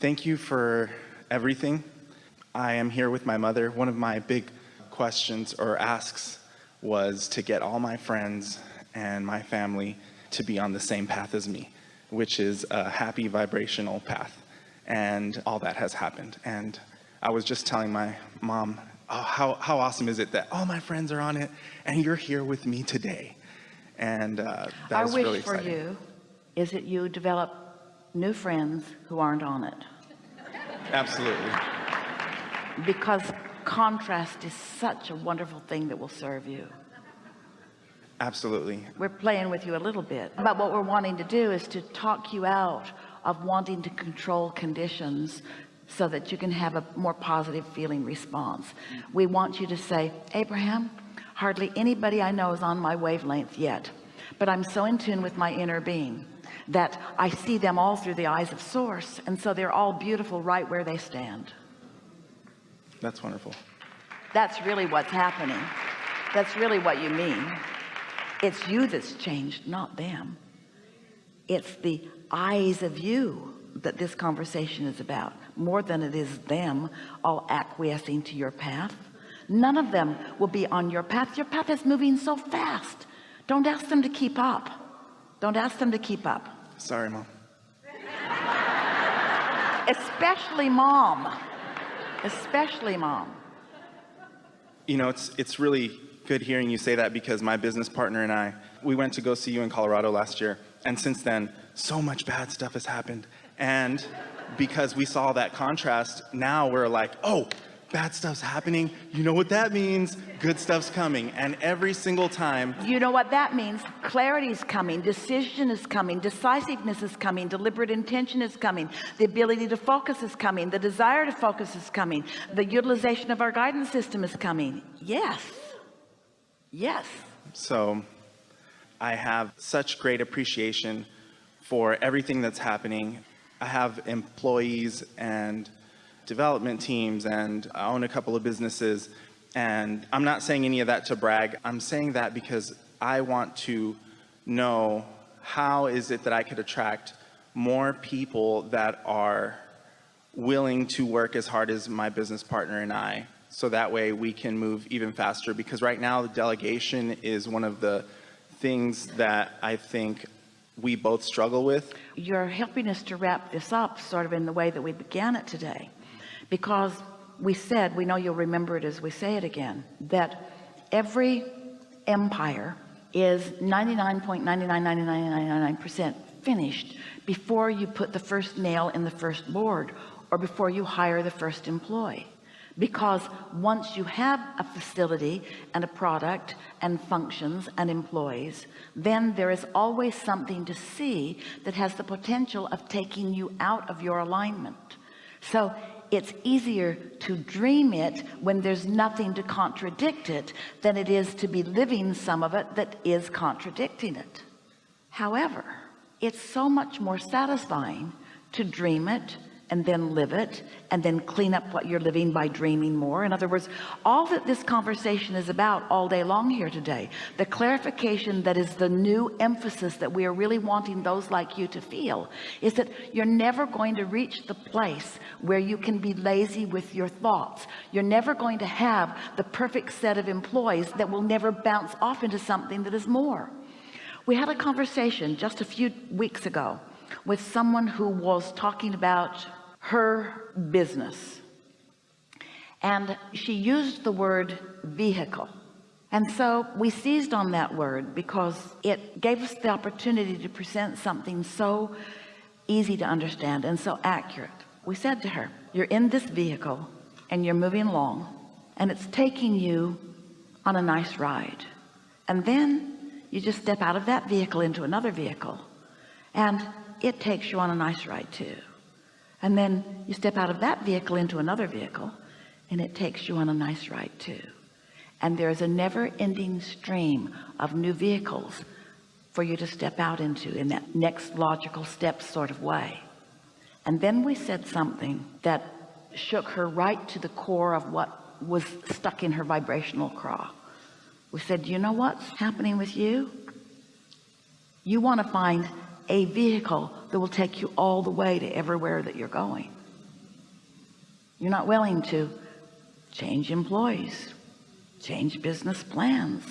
Thank you for everything. I am here with my mother. One of my big questions or asks was to get all my friends and my family to be on the same path as me, which is a happy vibrational path. And all that has happened. And I was just telling my mom, oh, how, how awesome is it that all my friends are on it and you're here with me today. And uh, that Our was wish for you is that you develop new friends who aren't on it Absolutely. because contrast is such a wonderful thing that will serve you. Absolutely. We're playing with you a little bit, but what we're wanting to do is to talk you out of wanting to control conditions so that you can have a more positive feeling response. We want you to say, Abraham, hardly anybody I know is on my wavelength yet, but I'm so in tune with my inner being that I see them all through the eyes of source. And so they're all beautiful right where they stand. That's wonderful. That's really what's happening. That's really what you mean. It's you that's changed, not them. It's the eyes of you that this conversation is about more than it is them all acquiescing to your path. None of them will be on your path. Your path is moving so fast. Don't ask them to keep up. Don't ask them to keep up. Sorry, mom. Especially mom. Especially mom. You know, it's, it's really good hearing you say that because my business partner and I, we went to go see you in Colorado last year. And since then, so much bad stuff has happened. And because we saw that contrast, now we're like, oh, bad stuff's happening. You know what that means? Good stuff's coming. And every single time, You know what that means? Clarity is coming, decision is coming, decisiveness is coming, deliberate intention is coming, the ability to focus is coming, the desire to focus is coming, the utilization of our guidance system is coming. Yes. Yes. So I have such great appreciation for everything that's happening. I have employees and development teams and I own a couple of businesses and I'm not saying any of that to brag. I'm saying that because I want to know how is it that I could attract more people that are willing to work as hard as my business partner and I so that way we can move even faster because right now the delegation is one of the things that I think we both struggle with. You're helping us to wrap this up sort of in the way that we began it today because we said, we know you'll remember it as we say it again, that every empire is 99.999999% finished before you put the first nail in the first board or before you hire the first employee. Because once you have a facility and a product and functions and employees then there is always something to see that has the potential of taking you out of your alignment. So it's easier to dream it when there's nothing to contradict it than it is to be living some of it that is contradicting it. However it's so much more satisfying to dream it and then live it and then clean up what you're living by dreaming more. In other words all that this conversation is about all day long here today the clarification that is the new emphasis that we are really wanting those like you to feel is that you're never going to reach the place where you can be lazy with your thoughts. You're never going to have the perfect set of employees that will never bounce off into something that is more. We had a conversation just a few weeks ago with someone who was talking about her business. And she used the word vehicle. And so we seized on that word because it gave us the opportunity to present something so easy to understand and so accurate. We said to her you're in this vehicle and you're moving along and it's taking you on a nice ride. And then you just step out of that vehicle into another vehicle and it takes you on a nice ride too and then you step out of that vehicle into another vehicle and it takes you on a nice ride too. And there's a never-ending stream of new vehicles for you to step out into in that next logical step sort of way. And then we said something that shook her right to the core of what was stuck in her vibrational craw. We said you know what's happening with you? You want to find a vehicle that will take you all the way to everywhere that you're going. You're not willing to change employees change business plans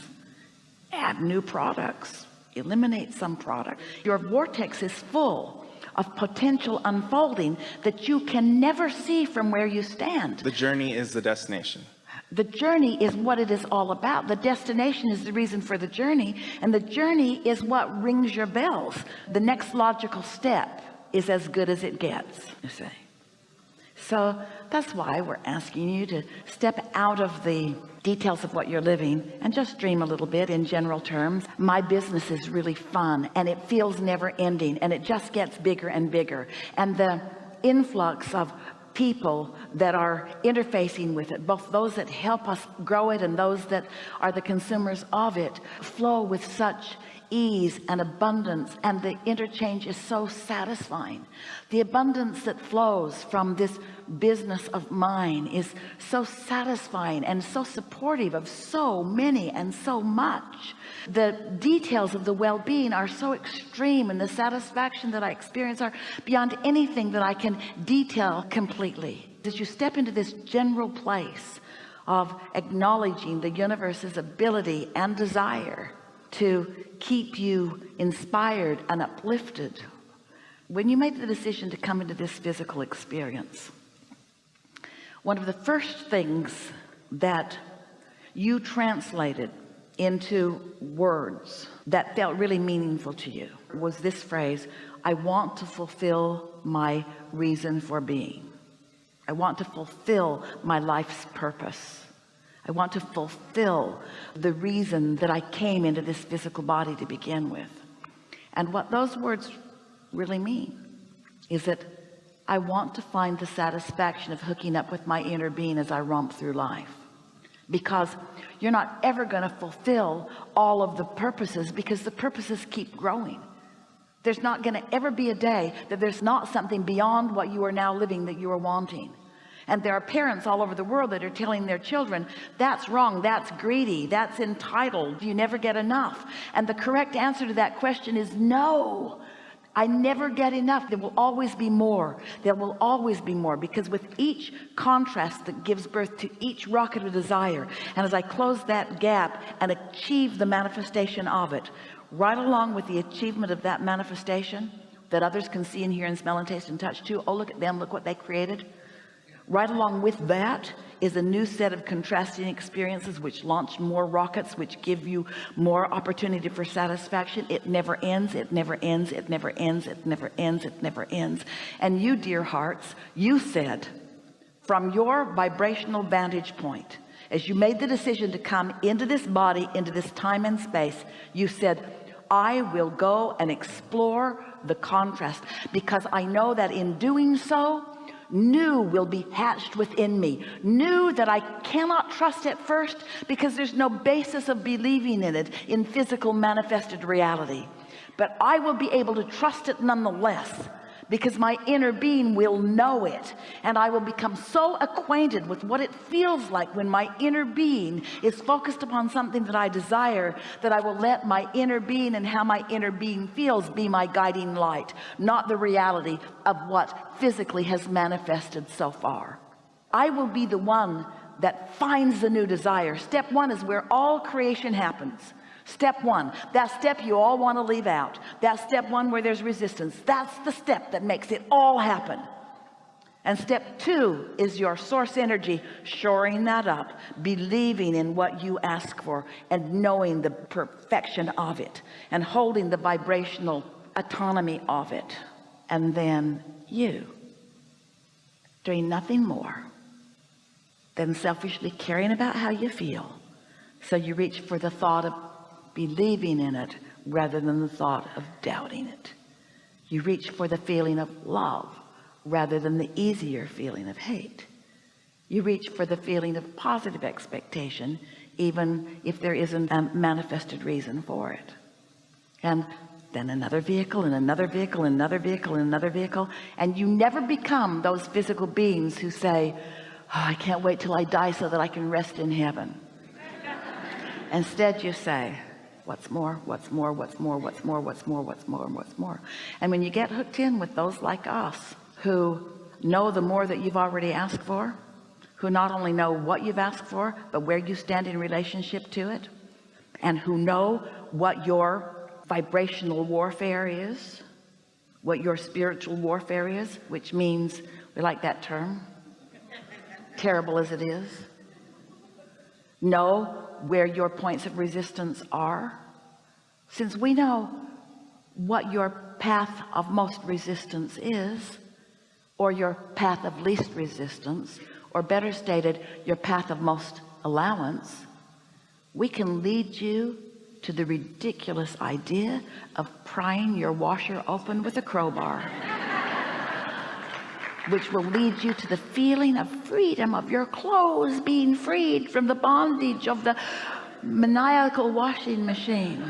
add new products eliminate some product your vortex is full of potential unfolding that you can never see from where you stand. The journey is the destination. The journey is what it is all about. The destination is the reason for the journey and the journey is what rings your bells. The next logical step is as good as it gets you say so that's why we're asking you to step out of the details of what you're living and just dream a little bit in general terms. My business is really fun and it feels never ending and it just gets bigger and bigger. And the influx of people that are interfacing with it both those that help us grow it and those that are the consumers of it flow with such ease and abundance and the interchange is so satisfying. The abundance that flows from this business of mine is so satisfying and so supportive of so many and so much. The details of the well-being are so extreme and the satisfaction that I experience are beyond anything that I can detail completely. As you step into this general place of acknowledging the universe's ability and desire to keep you inspired and uplifted when you made the decision to come into this physical experience. One of the first things that you translated into words that felt really meaningful to you was this phrase I want to fulfill my reason for being. I want to fulfill my life's purpose I want to fulfill the reason that I came into this physical body to begin with. And what those words really mean is that I want to find the satisfaction of hooking up with my inner being as I romp through life. Because you're not ever going to fulfill all of the purposes because the purposes keep growing. There's not going to ever be a day that there's not something beyond what you are now living that you are wanting and there are parents all over the world that are telling their children that's wrong that's greedy that's entitled you never get enough. And the correct answer to that question is no. I never get enough. There will always be more. There will always be more because with each contrast that gives birth to each rocket of desire and as I close that gap and achieve the manifestation of it right along with the achievement of that manifestation that others can see and hear and smell and taste and touch too oh look at them look what they created right along with that is a new set of contrasting experiences which launch more rockets which give you more opportunity for satisfaction. It never ends it never ends it never ends it never ends it never ends. And you dear hearts you said from your vibrational vantage point as you made the decision to come into this body into this time and space you said I will go and explore the contrast because I know that in doing so new will be hatched within me. New that I cannot trust at first because there's no basis of believing in it in physical manifested reality. But I will be able to trust it nonetheless because my inner being will know it. And I will become so acquainted with what it feels like when my inner being is focused upon something that I desire that I will let my inner being and how my inner being feels be my guiding light not the reality of what physically has manifested so far. I will be the one that finds the new desire. Step one is where all creation happens step one that step you all want to leave out. That step one where there's resistance. That's the step that makes it all happen. And step two is your source energy shoring that up believing in what you ask for and knowing the perfection of it and holding the vibrational autonomy of it. And then you doing nothing more than selfishly caring about how you feel. So you reach for the thought of believing in it rather than the thought of doubting it. You reach for the feeling of love rather than the easier feeling of hate. You reach for the feeling of positive expectation even if there isn't a manifested reason for it. And then another vehicle and another vehicle and another vehicle and another vehicle and you never become those physical beings who say oh, I can't wait till I die so that I can rest in heaven. Instead you say what's more what's more what's more what's more what's more what's more what's more. And when you get hooked in with those like us who know the more that you've already asked for who not only know what you've asked for but where you stand in relationship to it and who know what your vibrational warfare is what your spiritual warfare is which means we like that term terrible as it is know where your points of resistance are. Since we know what your path of most resistance is or your path of least resistance or better stated your path of most allowance we can lead you to the ridiculous idea of prying your washer open with a crowbar which will lead you to the feeling of freedom of your clothes being freed from the bondage of the maniacal washing machine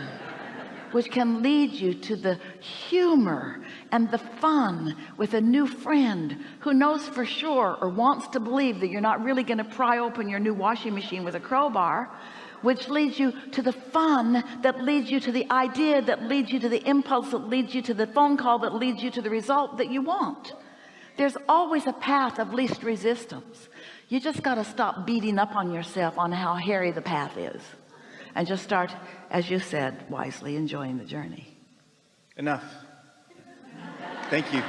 which can lead you to the humor and the fun with a new friend who knows for sure or wants to believe that you're not really going to pry open your new washing machine with a crowbar which leads you to the fun that leads you to the idea that leads you to the impulse that leads you to the phone call that leads you to the result that you want there's always a path of least resistance you just got to stop beating up on yourself on how hairy the path is and just start as you said wisely enjoying the journey Enough. Thank you.